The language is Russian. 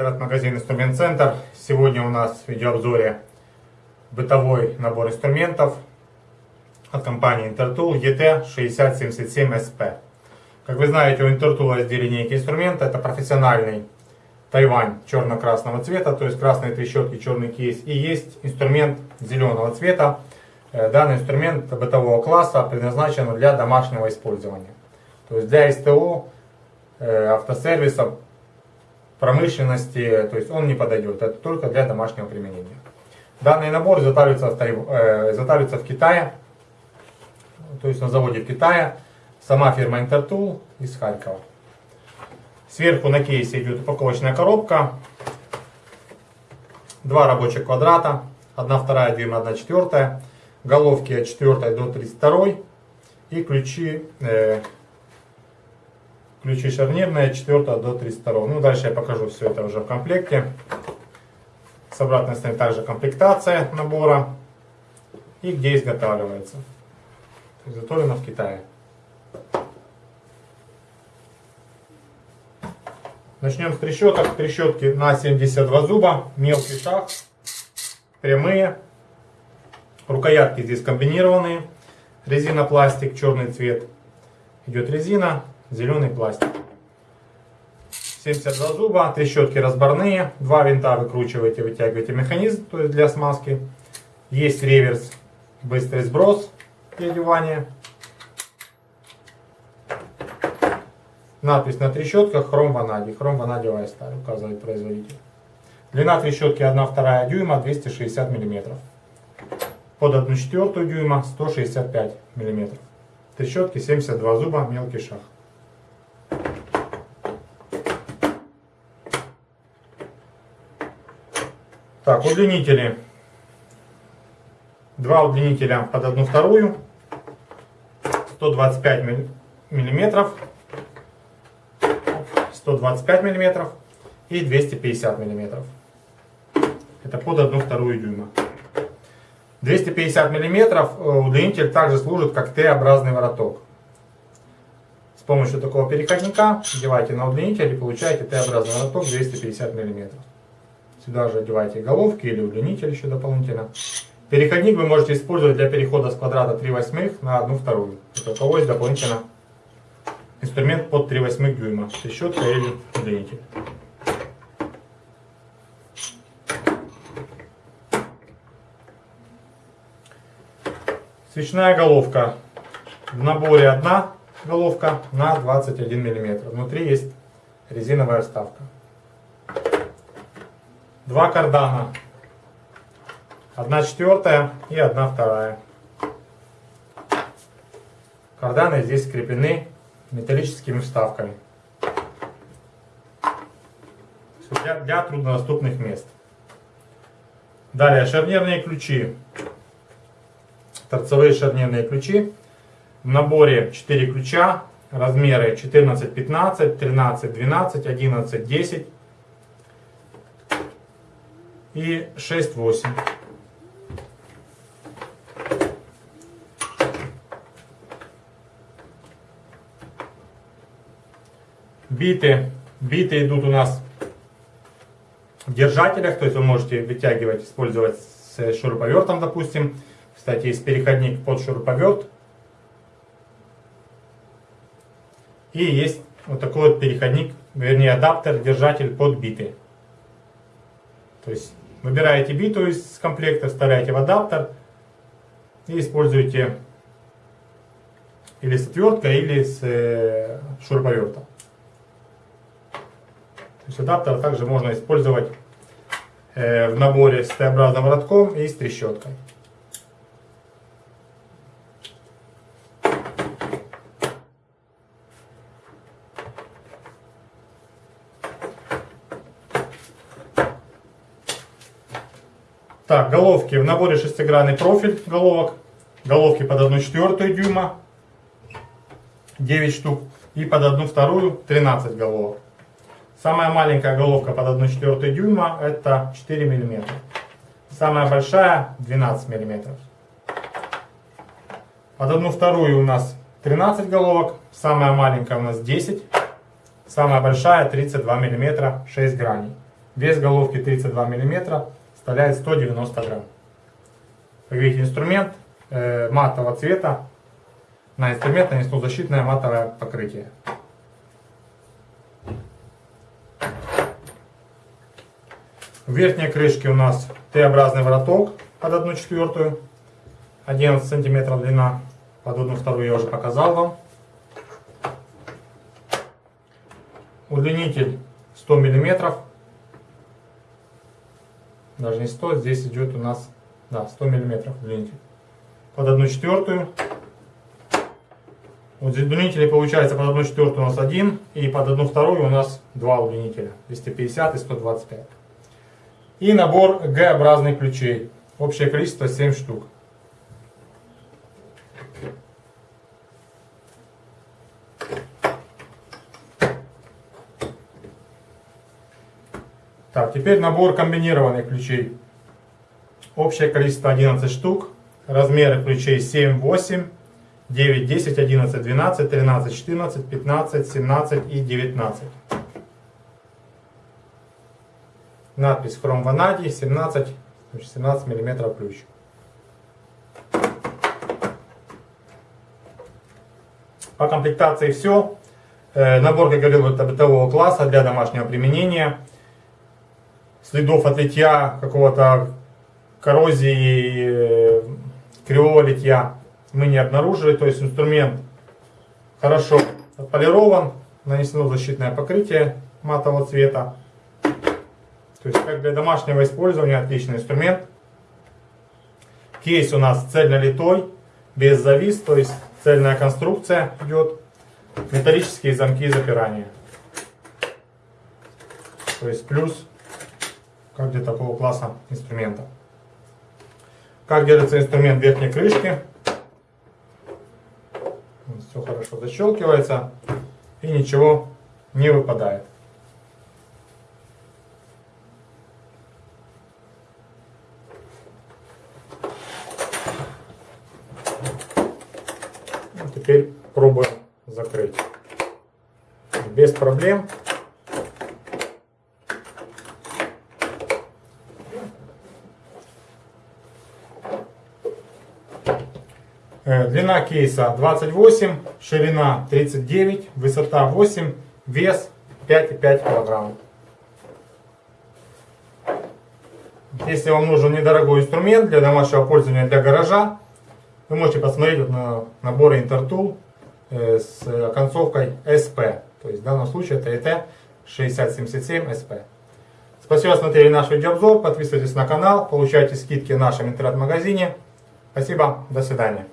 Интернет-магазин Инструмент Центр. Сегодня у нас в видеообзоре бытовой набор инструментов от компании Intertool ET6077SP. Как вы знаете, у Intertool есть две линейки инструмента. Это профессиональный Тайвань черно-красного цвета, то есть красные трещотки, черный кейс. И есть инструмент зеленого цвета. Э, данный инструмент бытового класса предназначен для домашнего использования. То есть для СТО, э, автосервиса, промышленности, то есть он не подойдет, это только для домашнего применения. Данный набор изготавливается в, э, изготавливается в Китае, то есть на заводе в Китае, сама фирма Intertool из Харькова. Сверху на кейсе идет упаковочная коробка, два рабочих квадрата, 1 вторая дюйма, 1 четвертая, головки от 4 до 32 и ключи э, Ключи шарнирные 4 до 32. Ну, дальше я покажу все это уже в комплекте. С обратной стороны также комплектация набора. И где изготавливается. Изготовлено в Китае. Начнем с трещоток. Трещотки на 72 зуба. Мелкий шаг. Прямые. Рукоятки здесь комбинированные. Резина пластик, черный цвет. Идет резина зеленый пластик. 72 зуба, трещотки разборные, два винта выкручиваете, вытягиваете механизм, то есть для смазки. Есть реверс, быстрый сброс одевание. Надпись на трещотках хром ванадий, хром ванадиевая сталь, указывает производитель. Длина трещотки 1,2 дюйма 260 мм. Под 1,4 дюйма 165 мм. Трещотки 72 зуба, мелкий шаг. Так, удлинители. Два удлинителя под одну вторую. 125 миллиметров. 125 миллиметров и 250 миллиметров. Это под одну вторую дюйма. 250 миллиметров э, удлинитель также служит как Т-образный вороток. С помощью такого переходника одевайте на удлинитель и получаете Т-образный вороток 250 миллиметров. Сюда же одевайте головки или удлинитель еще дополнительно. Переходник вы можете использовать для перехода с квадрата 3 восьмых на 1 вторую. Это у кого есть дополнительно инструмент под 3 восьмых дюйма. Трещотка или удлинитель. Свечная головка. В наборе одна головка на 21 мм. Внутри есть резиновая вставка. Два кардана. Одна четвертая и одна вторая. Карданы здесь скреплены металлическими вставками. Для, для труднодоступных мест. Далее шарнирные ключи. Торцевые шарнирные ключи. В наборе 4 ключа. Размеры 14, 15, 13, 12, 11, 10 и 6,8. Биты. Биты идут у нас в держателях, то есть вы можете вытягивать, использовать с шуруповертом, допустим. Кстати, есть переходник под шуруповерт. И есть вот такой вот переходник, вернее адаптер, держатель под биты. То есть Выбираете биту из комплекта, вставляете в адаптер и используете или с отверткой, или с э, шуруповертом. То есть адаптер также можно использовать э, в наборе с Т-образным воротком и с трещоткой. Так, головки. В наборе шестигранный профиль головок. Головки под 1 четвертую дюйма. 9 штук. И под 1 вторую 13 головок. Самая маленькая головка под 1 четвертую дюйма это 4 миллиметра. Самая большая 12 миллиметров. Под 1 вторую у нас 13 головок. Самая маленькая у нас 10. Самая большая 32 мм 6 граней. Вес головки 32 мм составляет 190 грамм. Как видите, инструмент э, матового цвета. На инструмент нанесло защитное матовое покрытие. В верхней крышке у нас Т-образный вороток под 1 четвертую. 11 сантиметров длина. Под 1 вторую я уже показал вам. Удлинитель 100 миллиметров. Даже не 100, здесь идет у нас да, 100 миллиметров удлинитель. Под 1 четвертую. Вот удлинителей получается под 1 четвертую у нас один, и под 1 вторую у нас два удлинителя. 250 и 125. И набор Г-образных ключей. Общее количество 7 штук. Так, теперь набор комбинированных ключей. Общее количество 11 штук. Размеры ключей 7, 8, 9, 10, 11, 12, 13, 14, 15, 17 и 19. Надпись From Vanadi 17, 17 мм ключ. По комплектации все. Э, набор, как говорил, бытового класса для домашнего применения. Следов от литья, какого-то коррозии, э, кривого литья мы не обнаружили. То есть инструмент хорошо отполирован, нанесено защитное покрытие матового цвета. То есть как для домашнего использования отличный инструмент. Кейс у нас цельнолитой, без завис, то есть цельная конструкция идет. Металлические замки запирания. То есть плюс как для такого класса инструмента. Как держится инструмент верхней крышке. Все хорошо защелкивается и ничего не выпадает. Теперь пробуем закрыть. Без проблем. Длина кейса 28, ширина 39, высота 8, вес 5,5 кг. Если вам нужен недорогой инструмент для домашнего пользования для гаража, вы можете посмотреть на наборы Intertool э, с концовкой SP. То есть в данном случае это ET 6077 SP. Спасибо, что смотрели наш видеообзор. Подписывайтесь на канал, получайте скидки в нашем интернет-магазине. Спасибо, до свидания.